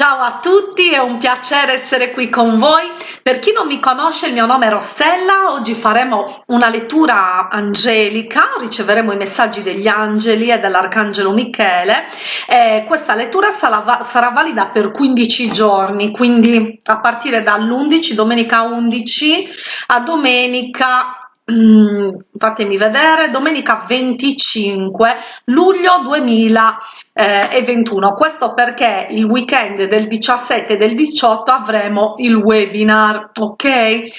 Ciao a tutti, è un piacere essere qui con voi. Per chi non mi conosce, il mio nome è Rossella. Oggi faremo una lettura angelica, riceveremo i messaggi degli angeli e dell'arcangelo Michele. E questa lettura sarà, sarà valida per 15 giorni, quindi a partire dall'11, domenica 11 a domenica Mm, fatemi vedere. Domenica 25 luglio 2021 questo perché il weekend del 17 e del 18 avremo il webinar ok? Eh,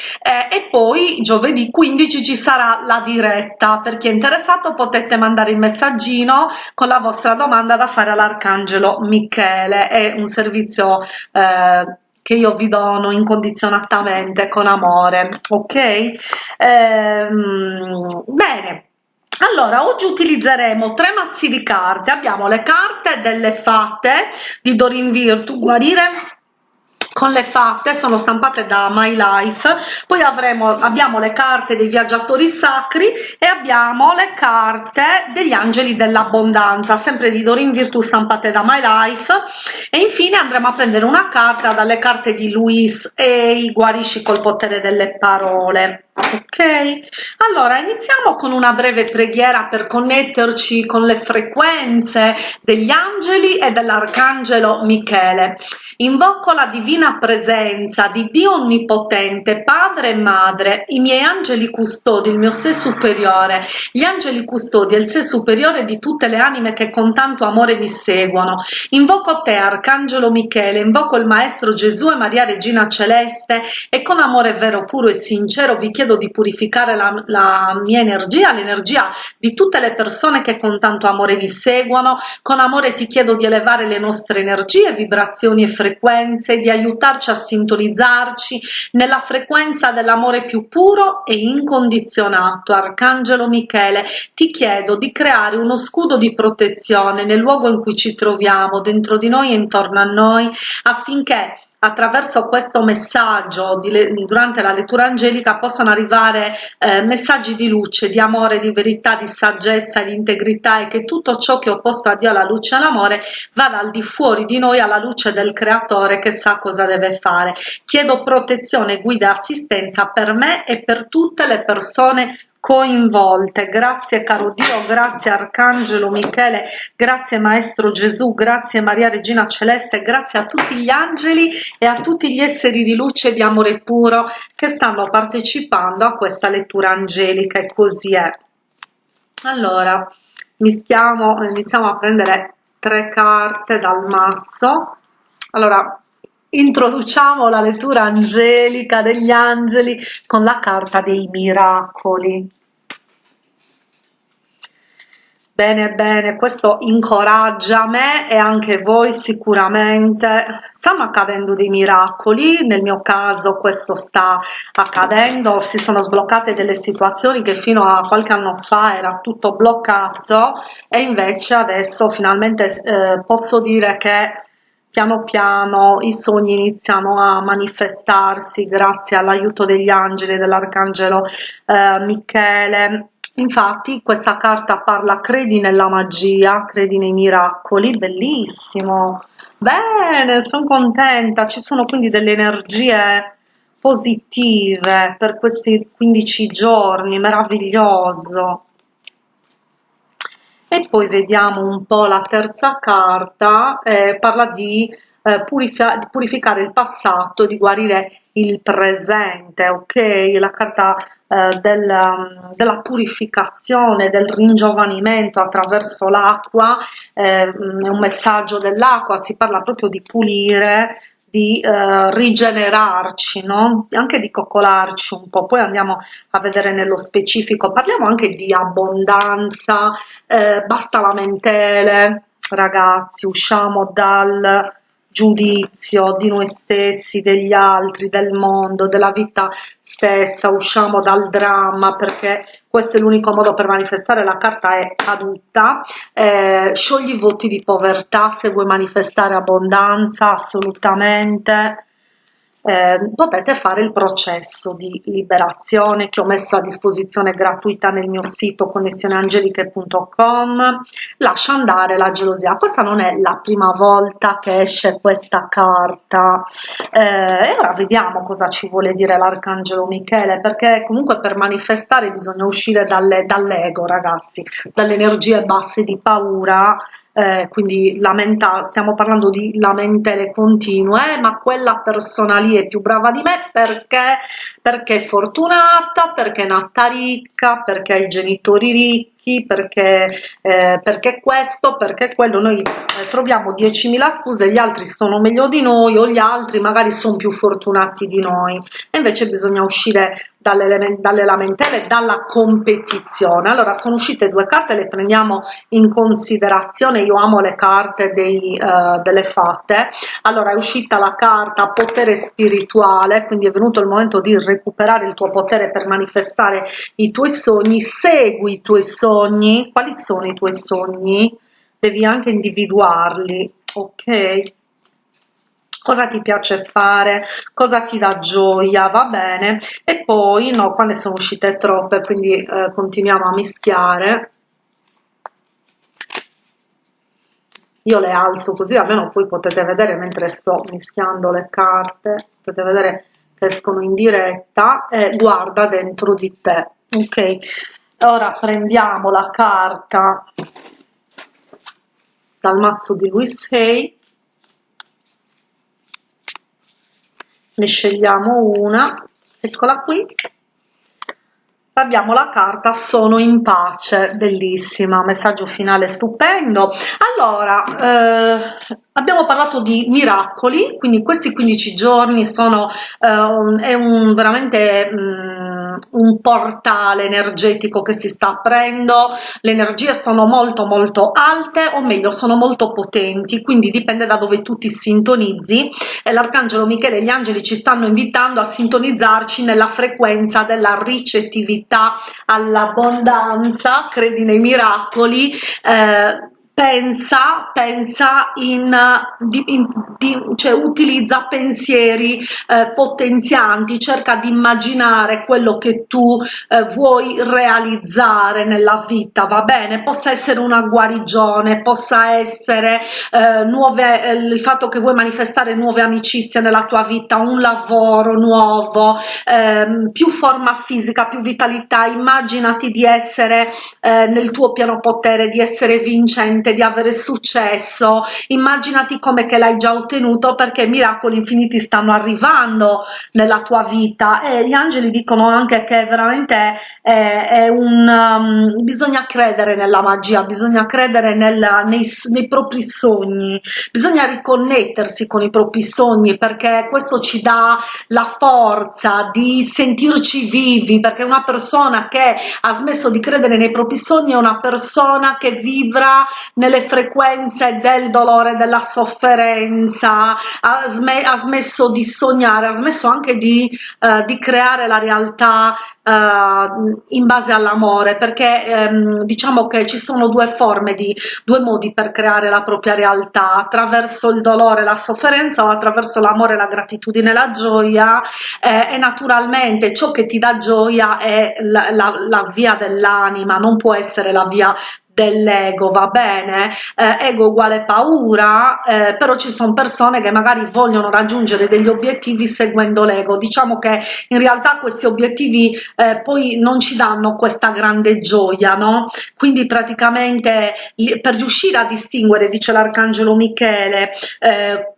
e poi giovedì 15 ci sarà la diretta. Per chi è interessato potete mandare il messaggino con la vostra domanda da fare all'arcangelo michele. È un servizio eh, che io vi dono incondizionatamente con amore ok? Ehm, bene. Allora oggi utilizzeremo tre mazzi di carte. Abbiamo le carte delle fatte di Dorin Virtu guarire con le fatte sono stampate da My Life. Poi avremo abbiamo le carte dei viaggiatori sacri e abbiamo le carte degli angeli dell'abbondanza sempre di Dorin Virtù stampate da My Life. E infine andremo a prendere una carta dalle carte di Luis e i guarisci col potere delle parole ok allora iniziamo con una breve preghiera per connetterci con le frequenze degli angeli e dell'arcangelo michele. Invoco la divina presenza di dio onnipotente padre e madre i miei angeli custodi il mio sé superiore gli angeli custodi e il sé superiore di tutte le anime che con tanto amore mi seguono. Invoco te arcangelo michele invoco il maestro gesù e maria regina celeste e con amore vero puro e sincero vi chiedo chiedo di purificare la, la mia energia, l'energia di tutte le persone che con tanto amore mi seguono. Con amore ti chiedo di elevare le nostre energie, vibrazioni e frequenze, di aiutarci a sintonizzarci nella frequenza dell'amore più puro e incondizionato. Arcangelo Michele, ti chiedo di creare uno scudo di protezione nel luogo in cui ci troviamo, dentro di noi e intorno a noi, affinché attraverso questo messaggio di, durante la lettura angelica possono arrivare eh, messaggi di luce, di amore, di verità, di saggezza, di integrità e che tutto ciò che è opposto a Dio, alla luce e all'amore, vada al di fuori di noi alla luce del creatore che sa cosa deve fare. Chiedo protezione, guida e assistenza per me e per tutte le persone coinvolte. Grazie caro Dio, grazie Arcangelo Michele, grazie Maestro Gesù, grazie Maria Regina Celeste, grazie a tutti gli angeli e a tutti gli esseri di luce e di amore puro che stanno partecipando a questa lettura angelica e così è. Allora, mischiamo, iniziamo a prendere tre carte dal mazzo. Allora, introduciamo la lettura angelica degli angeli con la carta dei miracoli. Bene, bene, questo incoraggia me e anche voi sicuramente. Stanno accadendo dei miracoli, nel mio caso questo sta accadendo, si sono sbloccate delle situazioni che fino a qualche anno fa era tutto bloccato e invece adesso finalmente eh, posso dire che piano piano i sogni iniziano a manifestarsi grazie all'aiuto degli angeli dell'arcangelo eh, Michele. Infatti questa carta parla credi nella magia credi nei miracoli. Bellissimo. Bene sono contenta. Ci sono quindi delle energie positive per questi 15 giorni meraviglioso e poi vediamo un po' la terza carta, eh, parla di eh, purific purificare il passato, di guarire il presente, ok? La carta eh, del, della purificazione, del ringiovanimento attraverso l'acqua, eh, è un messaggio dell'acqua, si parla proprio di pulire di eh, rigenerarci, no? anche di coccolarci un po', poi andiamo a vedere nello specifico, parliamo anche di abbondanza, eh, basta lamentele, ragazzi, usciamo dal giudizio di noi stessi, degli altri, del mondo, della vita stessa, usciamo dal dramma perché questo è l'unico modo per manifestare, la carta è caduta, eh, sciogli i voti di povertà se vuoi manifestare abbondanza, assolutamente, eh, potete fare il processo di liberazione che ho messo a disposizione gratuita nel mio sito connessioneangeliche.com lascia andare la gelosia. Questa non è la prima volta che esce questa carta. Eh, e ora vediamo cosa ci vuole dire l'arcangelo Michele perché comunque per manifestare bisogna uscire dalle, dall'ego ragazzi dalle energie basse di paura eh, quindi lamenta, stiamo parlando di lamentele continue, ma quella persona lì è più brava di me perché, perché è fortunata, perché è nata ricca, perché ha i genitori ricchi, perché, eh, perché questo, perché quello, noi eh, troviamo 10.000 scuse, gli altri sono meglio di noi o gli altri magari sono più fortunati di noi e invece bisogna uscire dalle, dalle lamentele, dalla competizione. Allora sono uscite due carte, le prendiamo in considerazione, io amo le carte dei, uh, delle fatte. Allora è uscita la carta potere spirituale, quindi è venuto il momento di recuperare il tuo potere per manifestare i tuoi sogni, segui i tuoi sogni, quali sono i tuoi sogni? Devi anche individuarli, ok? cosa ti piace fare, cosa ti dà gioia, va bene, e poi no, qua ne sono uscite troppe, quindi eh, continuiamo a mischiare. Io le alzo così, almeno poi potete vedere mentre sto mischiando le carte, potete vedere che escono in diretta e guarda dentro di te, ok? Ora prendiamo la carta dal mazzo di Luis Hay. Ne scegliamo una. Eccola qui. Abbiamo la carta sono in pace. Bellissima messaggio finale stupendo. Allora eh, abbiamo parlato di miracoli quindi questi 15 giorni sono eh, è un veramente mh, mm, un portale energetico che si sta aprendo. Le energie sono molto molto alte o meglio sono molto potenti quindi dipende da dove tu ti sintonizzi. E l'arcangelo michele e gli angeli ci stanno invitando a sintonizzarci nella frequenza della ricettività all'abbondanza credi nei miracoli eh, pensa, pensa in, di, in di, cioè utilizza pensieri eh, potenzianti, cerca di immaginare quello che tu eh, vuoi realizzare nella vita, va bene? Possa essere una guarigione, possa essere eh, nuove, eh, il fatto che vuoi manifestare nuove amicizie nella tua vita, un lavoro nuovo, ehm, più forma fisica, più vitalità, immaginati di essere eh, nel tuo piano potere, di essere vincente, di avere successo. Immaginati come che l'hai già ottenuto perché miracoli infiniti stanno arrivando nella tua vita. E gli angeli dicono anche che veramente è, è un um, bisogna credere nella magia bisogna credere nella, nei, nei propri sogni. Bisogna riconnettersi con i propri sogni perché questo ci dà la forza di sentirci vivi perché una persona che ha smesso di credere nei propri sogni è una persona che vibra nelle frequenze del dolore, della sofferenza, ha, sm ha smesso di sognare, ha smesso anche di, uh, di creare la realtà uh, in base all'amore, perché um, diciamo che ci sono due forme, di, due modi per creare la propria realtà, attraverso il dolore, la sofferenza o attraverso l'amore, la gratitudine, la gioia eh, e naturalmente ciò che ti dà gioia è la, la, la via dell'anima, non può essere la via dell'ego va bene? Eh, ego uguale paura eh, però ci sono persone che magari vogliono raggiungere degli obiettivi seguendo l'ego. Diciamo che in realtà questi obiettivi eh, poi non ci danno questa grande gioia no? Quindi praticamente per riuscire a distinguere dice l'arcangelo michele eh,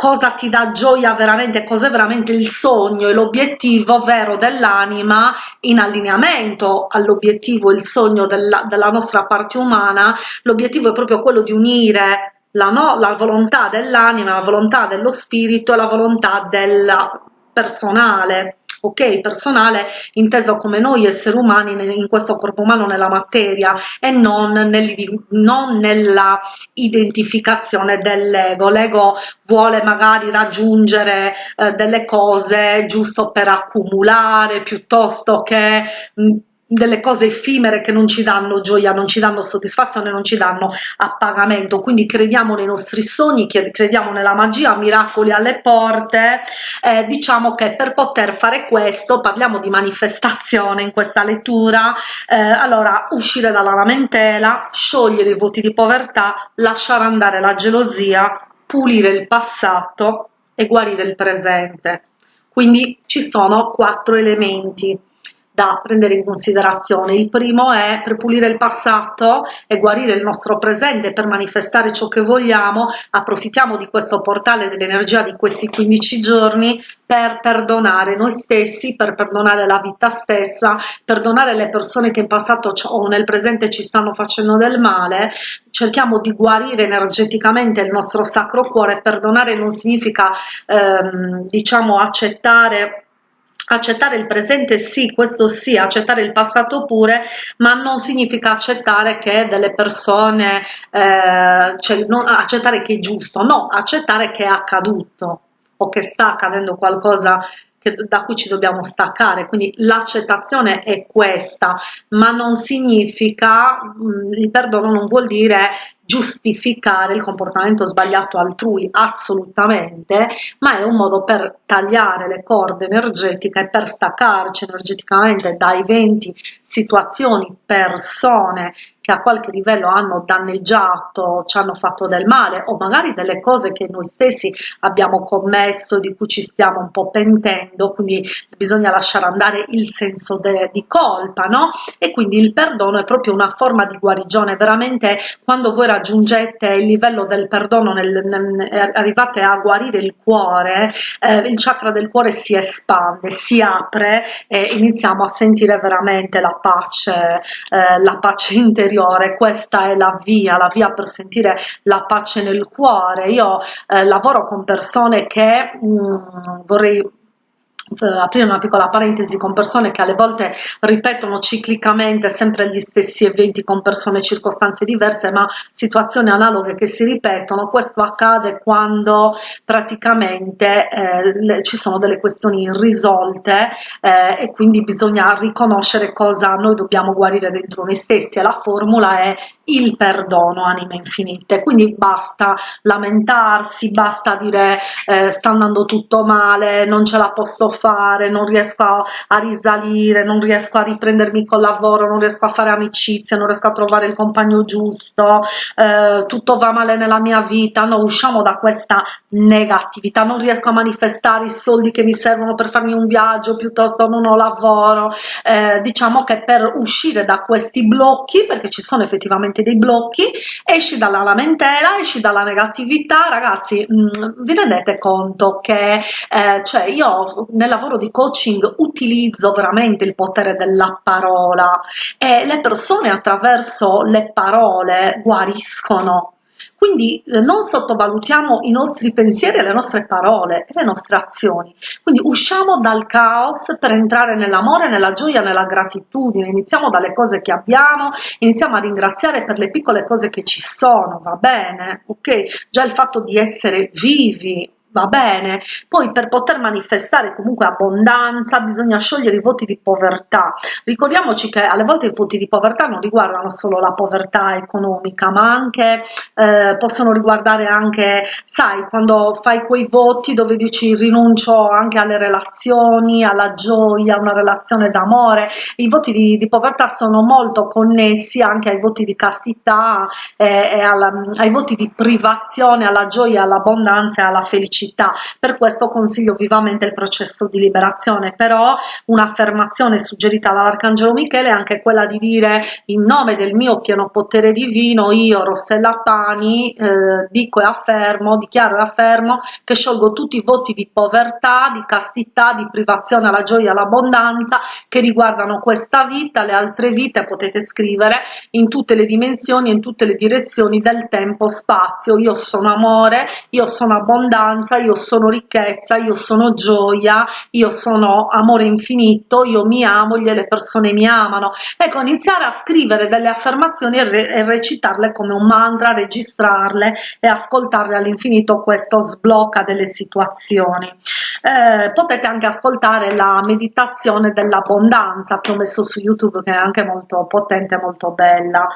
cosa ti dà gioia veramente, cos'è veramente il sogno e l'obiettivo vero dell'anima in allineamento all'obiettivo, il sogno della, della nostra parte umana, l'obiettivo è proprio quello di unire la, no, la volontà dell'anima, la volontà dello spirito e la volontà del personale ok personale inteso come noi esseri umani in questo corpo umano nella materia e non, nel, non nella identificazione dell'ego. L'ego vuole magari raggiungere eh, delle cose giusto per accumulare piuttosto che mh, delle cose effimere che non ci danno gioia, non ci danno soddisfazione, non ci danno appagamento. Quindi crediamo nei nostri sogni, crediamo nella magia, miracoli alle porte. Eh, diciamo che per poter fare questo, parliamo di manifestazione in questa lettura, eh, allora uscire dalla lamentela, sciogliere i voti di povertà, lasciare andare la gelosia, pulire il passato e guarire il presente. Quindi ci sono quattro elementi da prendere in considerazione. Il primo è per pulire il passato e guarire il nostro presente, per manifestare ciò che vogliamo, approfittiamo di questo portale dell'energia di questi 15 giorni per perdonare noi stessi, per perdonare la vita stessa, perdonare le persone che in passato o nel presente ci stanno facendo del male, cerchiamo di guarire energeticamente il nostro sacro cuore, perdonare non significa ehm, diciamo accettare accettare il presente sì, questo sì, accettare il passato pure, ma non significa accettare che delle persone, eh, cioè non accettare che è giusto, no, accettare che è accaduto o che sta accadendo qualcosa che, da cui ci dobbiamo staccare, quindi l'accettazione è questa, ma non significa, mh, il perdono non vuol dire giustificare il comportamento sbagliato altrui, assolutamente, ma è un modo per tagliare le corde energetiche per staccarci energeticamente da eventi, situazioni, persone che a qualche livello hanno danneggiato, ci hanno fatto del male o magari delle cose che noi stessi abbiamo commesso, di cui ci stiamo un po' pentendo, quindi bisogna lasciare andare il senso di colpa, no? E quindi il perdono è proprio una forma di guarigione, veramente quando voi raggiungete il livello del perdono, nel, nel, arrivate a guarire il cuore, eh, il chakra del cuore si espande, si apre e iniziamo a sentire veramente la pace, eh, la pace interiore interiore, questa è la via, la via per sentire la pace nel cuore. Io eh, lavoro con persone che mh, mm, vorrei aprire una piccola parentesi con persone che alle volte ripetono ciclicamente sempre gli stessi eventi con persone circostanze diverse ma situazioni analoghe che si ripetono. Questo accade quando praticamente eh, ci sono delle questioni irrisolte eh, e quindi bisogna riconoscere cosa noi dobbiamo guarire dentro noi stessi e la formula è il perdono anime infinite. Quindi basta lamentarsi basta dire eh, sta andando tutto male non ce la posso fare, non riesco a, a risalire, non riesco a riprendermi col lavoro, non riesco a fare amicizia, non riesco a trovare il compagno giusto, eh, tutto va male nella mia vita, no, usciamo da questa negatività, non riesco a manifestare i soldi che mi servono per farmi un viaggio, piuttosto non ho lavoro, eh, diciamo che per uscire da questi blocchi, perché ci sono effettivamente dei blocchi, esci dalla lamentela, esci dalla negatività, ragazzi, mh, mm, vi rendete conto che eh, cioè io nel lavoro di coaching utilizzo veramente il potere della parola e le persone attraverso le parole guariscono. Quindi eh, non sottovalutiamo i nostri pensieri le nostre parole e le nostre azioni. Quindi usciamo dal caos per entrare nell'amore, nella gioia, nella gratitudine. Iniziamo dalle cose che abbiamo, iniziamo a ringraziare per le piccole cose che ci sono, va bene? Ok? Già il fatto di essere vivi, va bene, poi per poter manifestare comunque abbondanza bisogna sciogliere i voti di povertà. Ricordiamoci che alle volte i voti di povertà non riguardano solo la povertà economica, ma anche eh, possono riguardare anche, sai, quando fai quei voti dove dici rinuncio anche alle relazioni, alla gioia, una relazione d'amore. I voti di, di, povertà sono molto connessi anche ai voti di castità eh, e alla, ai voti di privazione, alla gioia, all'abbondanza e alla felicità felicità. Per questo consiglio vivamente il processo di liberazione, però un'affermazione suggerita dall'Arcangelo Michele è anche quella di dire in nome del mio pieno potere divino, io Rossella Pani eh, dico e affermo, dichiaro e affermo che sciolgo tutti i voti di povertà, di castità, di privazione alla gioia, all'abbondanza che riguardano questa vita, le altre vite potete scrivere in tutte le dimensioni, in tutte le direzioni del tempo, spazio. Io sono amore, io sono abbondanza, abbondanza, io sono ricchezza, io sono gioia, io sono amore infinito, io mi amo, le persone mi amano. Ecco, iniziare a scrivere delle affermazioni e, re e recitarle come un mantra, registrarle e ascoltarle all'infinito, questo sblocca delle situazioni. Eh, potete anche ascoltare la meditazione dell'abbondanza che ho messo su YouTube che è anche molto potente, molto bella.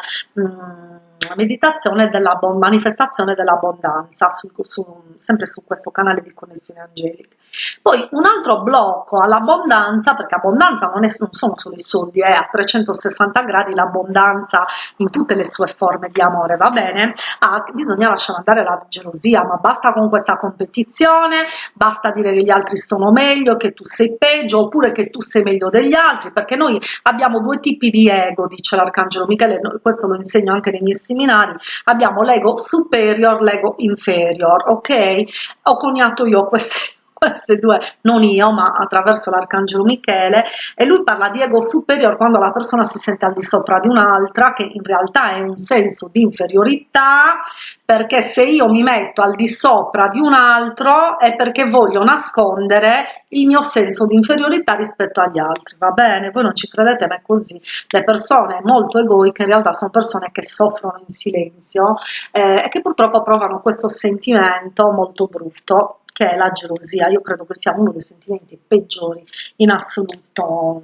Mm meditazione della manifestazione dell'abbondanza, su, su, sempre su questo canale di connessione angelica. Poi un altro blocco all'abbondanza, perché abbondanza non, è, non sono solo i soldi, è a 360 gradi l'abbondanza in tutte le sue forme di amore, va bene? Ah, bisogna lasciare andare la gelosia, ma basta con questa competizione, basta dire che gli altri sono meglio, che tu sei peggio, oppure che tu sei meglio degli altri, perché noi abbiamo due tipi di ego, dice l'Arcangelo Michele, questo lo insegno anche nei miei seminari, abbiamo l'ego superior, l'ego inferior, ok? Ho coniato io queste queste due, non io, ma attraverso l'Arcangelo Michele, e lui parla di ego superiore quando la persona si sente al di sopra di un'altra, che in realtà è un senso di inferiorità, perché se io mi metto al di sopra di un altro è perché voglio nascondere il mio senso di inferiorità rispetto agli altri, va bene? Voi non ci credete, ma è così. Le persone molto egoiche in realtà sono persone che soffrono in silenzio eh, e che purtroppo provano questo sentimento molto brutto che è la gelosia. Io credo che sia uno dei sentimenti peggiori in assoluto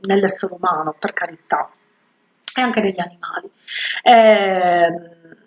nell'essere umano, per carità, e anche negli animali. Eh,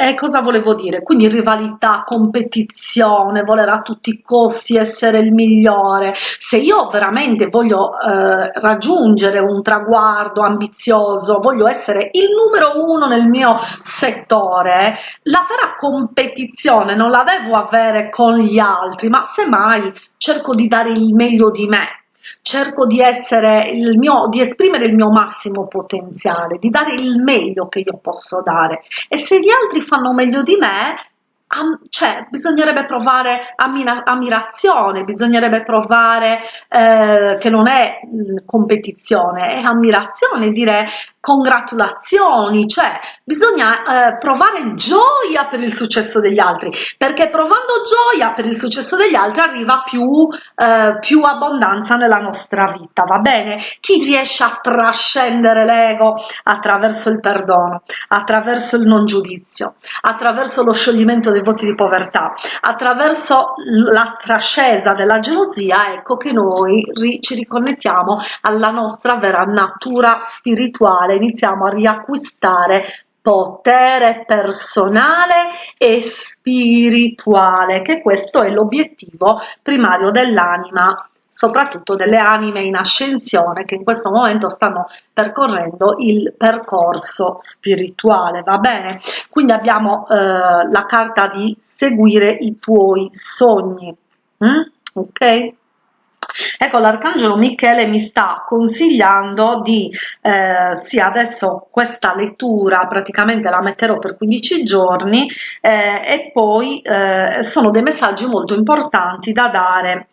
e cosa volevo dire? Quindi rivalità, competizione, voler a tutti i costi essere il migliore. Se io veramente voglio eh, raggiungere un traguardo ambizioso, voglio essere il numero uno nel mio settore, la vera competizione non la devo avere con gli altri, ma semmai cerco di dare il meglio di me cerco di essere il mio, di esprimere il mio massimo potenziale, di dare il meglio che io posso dare. E se gli altri fanno meglio di me, cioè, bisognerebbe provare ammirazione, bisognerebbe provare eh, che non è competizione, è ammirazione, dire congratulazioni, cioè bisogna eh, provare gioia per il successo degli altri, perché provando gioia per il successo degli altri arriva più, eh, più abbondanza nella nostra vita, va bene? Chi riesce a trascendere l'ego attraverso il perdono, attraverso il non giudizio, attraverso lo scioglimento dei voti di povertà, attraverso la trascesa della gelosia, ecco che noi ri ci riconnettiamo alla nostra vera natura spirituale. Iniziamo a riacquistare potere personale e spirituale, che questo è l'obiettivo primario dell'anima soprattutto delle anime in ascensione che in questo momento stanno percorrendo il percorso spirituale, va bene? Quindi abbiamo eh, la carta di seguire i tuoi sogni, mm? ok? Ecco, l'Arcangelo Michele mi sta consigliando di, eh, sì, adesso questa lettura praticamente la metterò per 15 giorni eh, e poi eh, sono dei messaggi molto importanti da dare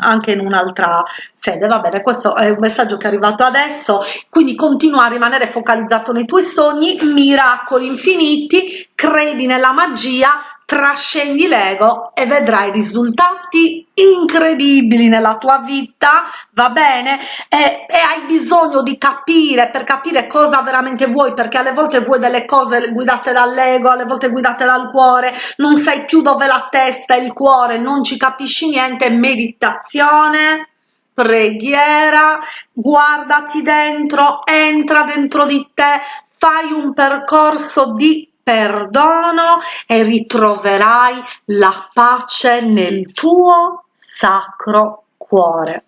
anche in un'altra sede va bene questo è un messaggio che è arrivato adesso quindi continua a rimanere focalizzato nei tuoi sogni miracoli infiniti credi nella magia trascendi l'ego e vedrai risultati incredibili nella tua vita, va bene? E, e, hai bisogno di capire per capire cosa veramente vuoi, perché alle volte vuoi delle cose guidate dall'ego, alle volte guidate dal cuore, non sai più dove la testa e il cuore, non ci capisci niente, meditazione, preghiera, guardati dentro, entra dentro di te, fai un percorso di perdono e ritroverai la pace nel tuo sacro cuore.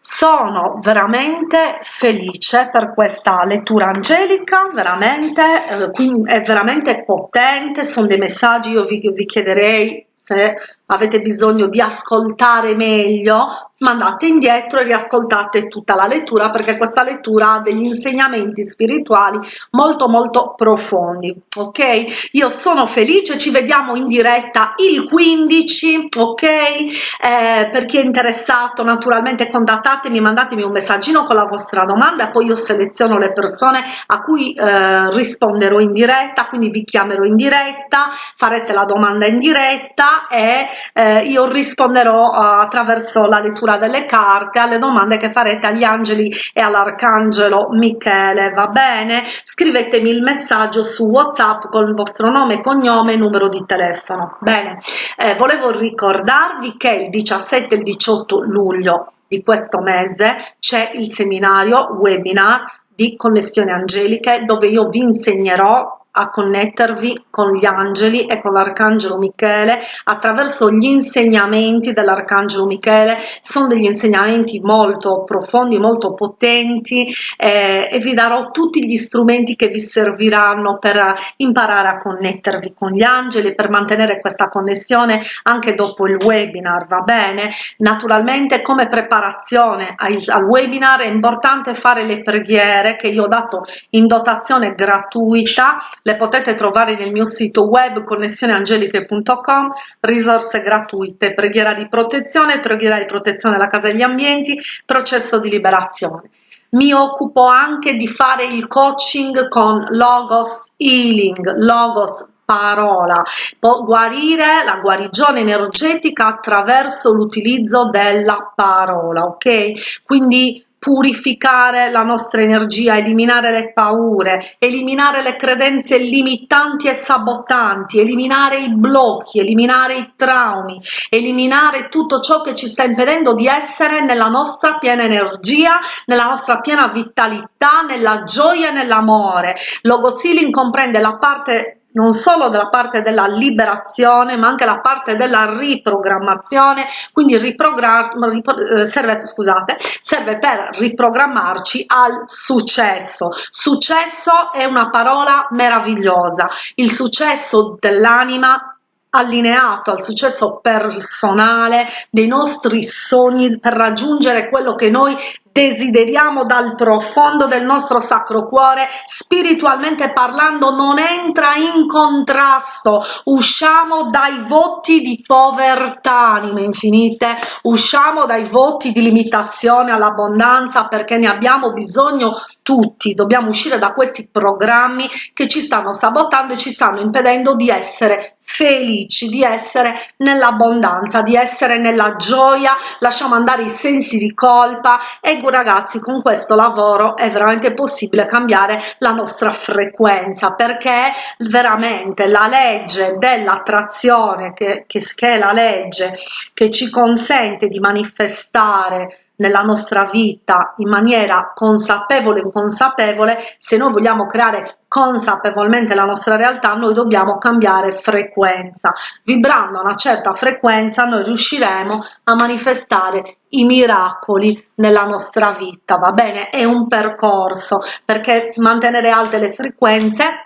Sono veramente felice per questa lettura angelica, veramente, eh, è veramente potente, sono dei messaggi, io vi, vi chiederei se avete bisogno di ascoltare meglio mandate indietro e riascoltate tutta la lettura perché questa lettura ha degli insegnamenti spirituali molto molto profondi ok? Io sono felice ci vediamo in diretta il 15 ok? Eh, per chi è interessato naturalmente contattatemi mandatemi un messaggino con la vostra domanda poi io seleziono le persone a cui eh, risponderò in diretta quindi vi chiamerò in diretta farete la domanda in diretta e eh, io risponderò uh, attraverso la lettura lettura delle carte alle domande che farete agli angeli e all'arcangelo Michele va bene? Scrivetemi il messaggio su whatsapp con il vostro nome cognome e numero di telefono bene? Eh, volevo ricordarvi che il 17 e il 18 luglio di questo mese c'è il seminario webinar di connessioni angeliche dove io vi insegnerò a connettervi con gli angeli e con l'arcangelo Michele attraverso gli insegnamenti dell'arcangelo Michele. Sono degli insegnamenti molto profondi molto potenti eh, e vi darò tutti gli strumenti che vi serviranno per imparare a connettervi con gli angeli per mantenere questa connessione anche dopo il webinar va bene? Naturalmente come preparazione al, al webinar è importante fare le preghiere che io ho dato in dotazione gratuita le potete trovare nel mio sito web connessioneangeliche.com, risorse gratuite, preghiera di protezione, preghiera di protezione della casa e degli ambienti, processo di liberazione. Mi occupo anche di fare il coaching con Logos Healing, Logos parola, può guarire la guarigione energetica attraverso l'utilizzo della parola, ok? Quindi purificare la nostra energia, eliminare le paure, eliminare le credenze limitanti e sabotanti, eliminare i blocchi, eliminare i traumi, eliminare tutto ciò che ci sta impedendo di essere nella nostra piena energia, nella nostra piena vitalità, nella gioia e nell'amore. Logos Healing comprende la parte non solo dalla parte della liberazione ma anche la parte della riprogrammazione. Quindi riprogramma eh, serve scusate serve per riprogrammarci al successo. Successo è una parola meravigliosa. Il successo dell'anima allineato al successo personale dei nostri sogni per raggiungere quello che noi desideriamo dal profondo del nostro sacro cuore spiritualmente parlando non entra in contrasto. Usciamo dai voti di povertà anime infinite. Usciamo dai voti di limitazione all'abbondanza perché ne abbiamo bisogno tutti. Dobbiamo uscire da questi programmi che ci stanno sabotando e ci stanno impedendo di essere felici di essere nell'abbondanza di essere nella gioia. Lasciamo andare i sensi di colpa. E ragazzi con questo lavoro è veramente possibile cambiare la nostra frequenza perché veramente la legge dell'attrazione che, che, che è la legge che ci consente di manifestare nella nostra vita in maniera consapevole o inconsapevole, se noi vogliamo creare consapevolmente la nostra realtà, noi dobbiamo cambiare frequenza. Vibrando a una certa frequenza noi riusciremo a manifestare i miracoli nella nostra vita, va bene? È un percorso perché mantenere alte le frequenze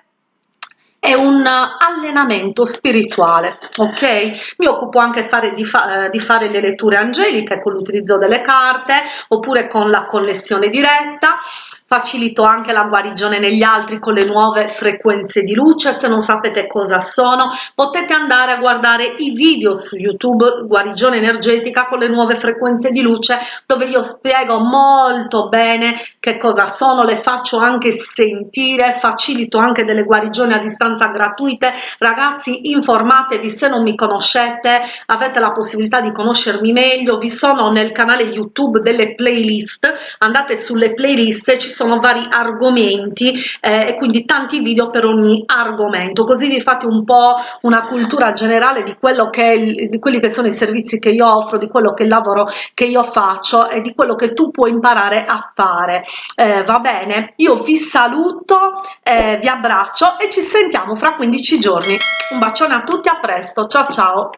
è un allenamento spirituale ok? Mi occupo anche fare, di, fa, di fare le letture angeliche con l'utilizzo delle carte oppure con la connessione diretta facilito anche la guarigione negli altri con le nuove frequenze di luce. Se non sapete cosa sono potete andare a guardare i video su youtube guarigione energetica con le nuove frequenze di luce dove io spiego molto bene che cosa sono le faccio anche sentire facilito anche delle guarigioni a distanza gratuite. Ragazzi informatevi se non mi conoscete avete la possibilità di conoscermi meglio. Vi sono nel canale youtube delle playlist. Andate sulle playlist ci sono vari argomenti eh, e quindi tanti video per ogni argomento. Così vi fate un po' una cultura generale di quello che è, di quelli che sono i servizi che io offro di quello che il lavoro che io faccio e di quello che tu puoi imparare a fare. Eh, va bene? Io vi saluto eh, vi abbraccio e ci sentiamo fra 15 giorni. Un bacione a tutti a presto. Ciao ciao